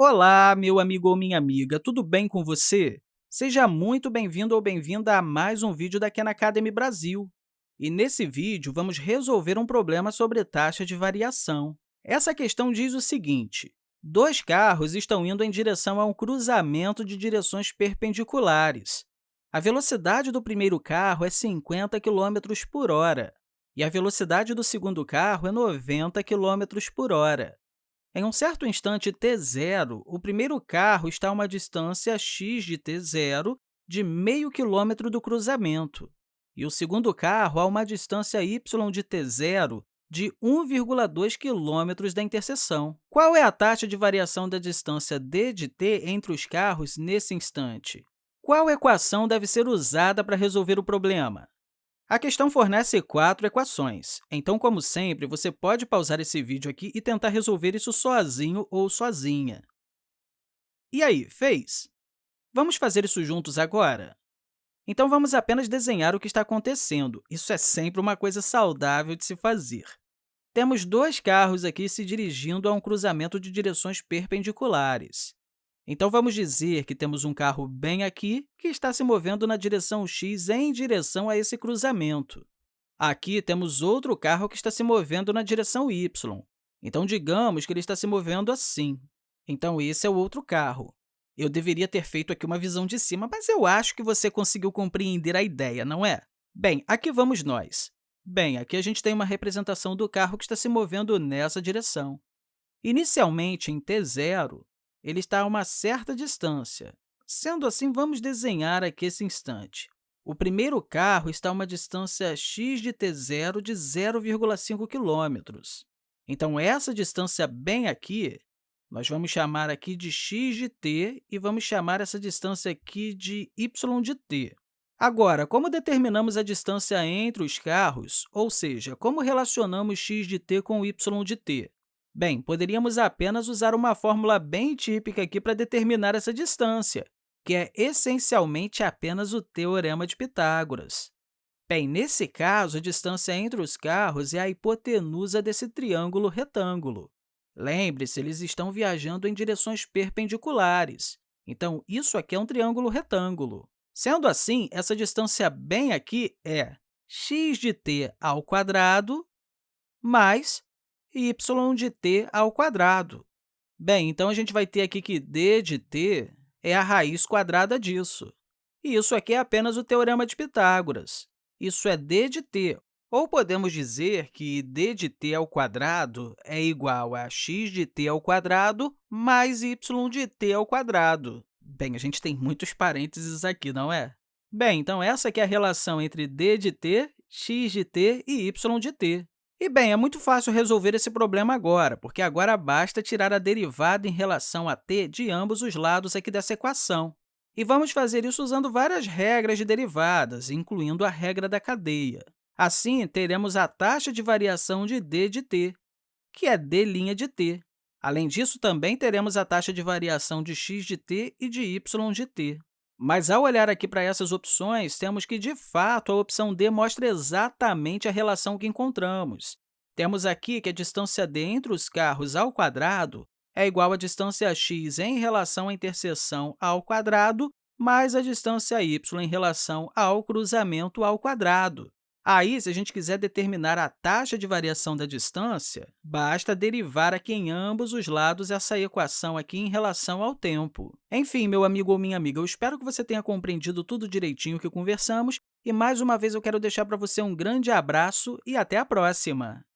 Olá, meu amigo ou minha amiga, tudo bem com você? Seja muito bem-vindo ou bem-vinda a mais um vídeo da Khan Academy Brasil. E nesse vídeo, vamos resolver um problema sobre taxa de variação. Essa questão diz o seguinte, dois carros estão indo em direção a um cruzamento de direções perpendiculares. A velocidade do primeiro carro é 50 km por hora e a velocidade do segundo carro é 90 km por hora. Em um certo instante t0, o primeiro carro está a uma distância x de t0 de meio quilômetro do cruzamento, e o segundo carro a uma distância y de t0 de 1,2 km da interseção. Qual é a taxa de variação da distância d de t entre os carros nesse instante? Qual equação deve ser usada para resolver o problema? A questão fornece quatro equações, então, como sempre, você pode pausar esse vídeo aqui e tentar resolver isso sozinho ou sozinha. E aí, fez? Vamos fazer isso juntos agora? Então, vamos apenas desenhar o que está acontecendo. Isso é sempre uma coisa saudável de se fazer. Temos dois carros aqui se dirigindo a um cruzamento de direções perpendiculares. Então, vamos dizer que temos um carro bem aqui que está se movendo na direção x em direção a esse cruzamento. Aqui temos outro carro que está se movendo na direção y. Então, digamos que ele está se movendo assim. Então, esse é o outro carro. Eu deveria ter feito aqui uma visão de cima, mas eu acho que você conseguiu compreender a ideia, não é? Bem, aqui vamos nós. Bem, aqui a gente tem uma representação do carro que está se movendo nessa direção. Inicialmente, em t0, ele está a uma certa distância. Sendo assim, vamos desenhar aqui esse instante. O primeiro carro está a uma distância x de t0 de 0,5 km. Então, essa distância bem aqui, nós vamos chamar aqui de x de t e vamos chamar essa distância aqui de y de t. Agora, como determinamos a distância entre os carros, ou seja, como relacionamos x de t com y de t? Bem, poderíamos apenas usar uma fórmula bem típica aqui para determinar essa distância, que é essencialmente apenas o Teorema de Pitágoras. Bem, nesse caso, a distância entre os carros é a hipotenusa desse triângulo retângulo. Lembre-se, eles estão viajando em direções perpendiculares. Então, isso aqui é um triângulo retângulo. Sendo assim, essa distância bem aqui é x de t ao quadrado mais y de t ao quadrado. Bem, então a gente vai ter aqui que d de t é a raiz quadrada disso. E isso aqui é apenas o Teorema de Pitágoras. Isso é d de t, ou podemos dizer que d de t ao quadrado é igual a x de t ao quadrado mais y de t ao quadrado. Bem, a gente tem muitos parênteses aqui, não é? Bem, então essa é a relação entre d de t, x de t e y de t. E, bem, é muito fácil resolver esse problema agora, porque agora basta tirar a derivada em relação a t de ambos os lados aqui dessa equação. E vamos fazer isso usando várias regras de derivadas, incluindo a regra da cadeia. Assim, teremos a taxa de variação de d de t, que é d' de t. Além disso, também teremos a taxa de variação de x de t e de y de t. Mas, ao olhar aqui para essas opções, temos que, de fato, a opção D mostra exatamente a relação que encontramos. Temos aqui que a distância d entre os carros ao quadrado é igual à distância x em relação à interseção ao quadrado mais a distância y em relação ao cruzamento ao quadrado. Aí, se a gente quiser determinar a taxa de variação da distância, basta derivar aqui em ambos os lados essa equação aqui em relação ao tempo. Enfim, meu amigo ou minha amiga, eu espero que você tenha compreendido tudo direitinho que conversamos e, mais uma vez, eu quero deixar para você um grande abraço e até a próxima!